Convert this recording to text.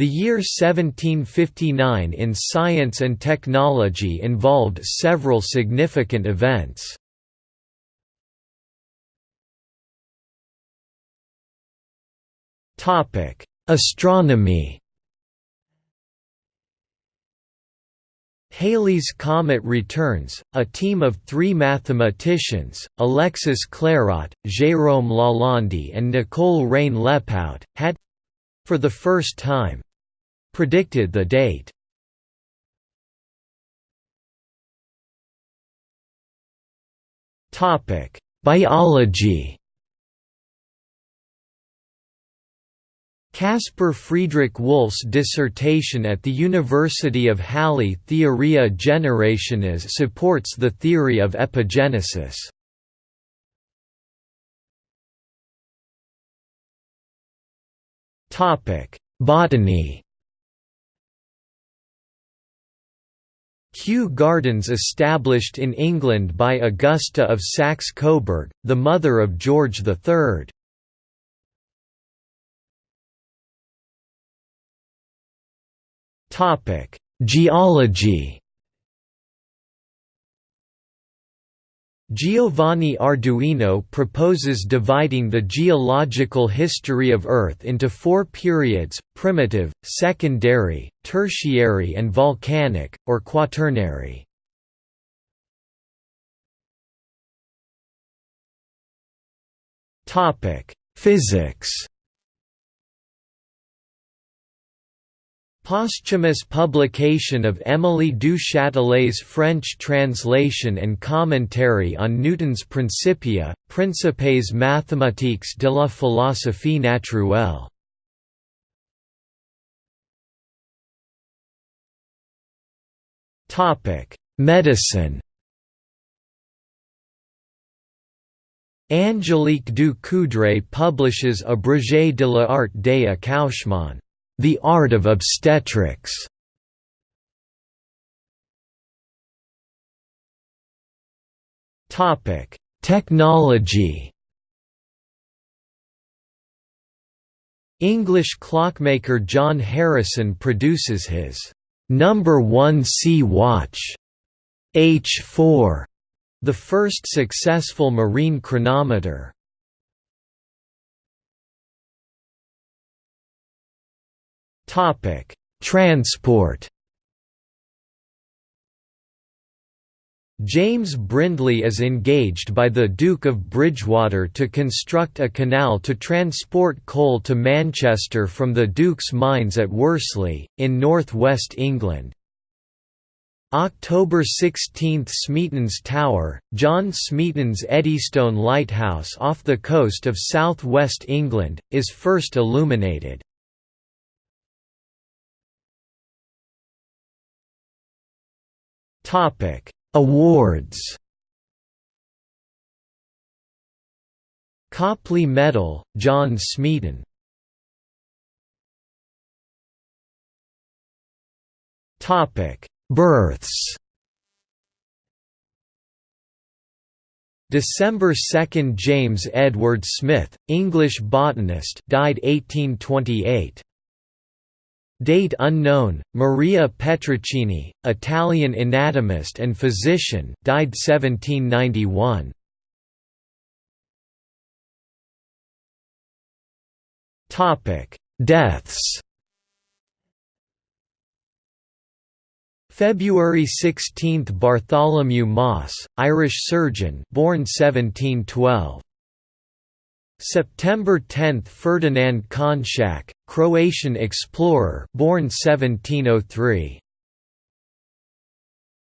The year 1759 in science and technology involved several significant events. Astronomy Halley's Comet returns, a team of three mathematicians, Alexis Clairaut, Jérôme Lalande and Nicole Reine-Lepaute, had—for the first time—predicted the date. Topic: Biology Caspar Friedrich Wolff's dissertation at the University of Halle Theoria Generationis supports the theory of epigenesis. Botany Kew Gardens established in England by Augusta of Saxe-Coburg, the mother of George III. Geology. Giovanni Arduino proposes dividing the geological history of Earth into four periods, primitive, secondary, tertiary and volcanic, or quaternary. Physics Posthumous publication of Émilie du Châtelet's French translation and commentary on Newton's Principia, Principes mathématiques de la philosophie naturelle. Medicine Angélique du Coudray publishes Abrégé de l'art des accouchements the Art of Obstetrics Topic: Technology. English clockmaker John Harrison produces his number 1 sea watch H4, the first successful marine chronometer. Topic: Transport. James Brindley is engaged by the Duke of Bridgewater to construct a canal to transport coal to Manchester from the Duke's mines at Worsley, in north west England. October 16 – Smeaton's Tower, John Smeaton's Eddystone Lighthouse off the coast of south west England, is first illuminated. Awards. Copley Medal, John Smeaton. Topic: Births. December 2 – James Edward Smith, English botanist died 1828. Date unknown. Maria Petraccini, Italian anatomist and physician, died 1791. Topic: Deaths. February 16 – Bartholomew Mosse, Irish surgeon born 1712. September 10 – Ferdinand Konšak, Croatian explorer born 1703.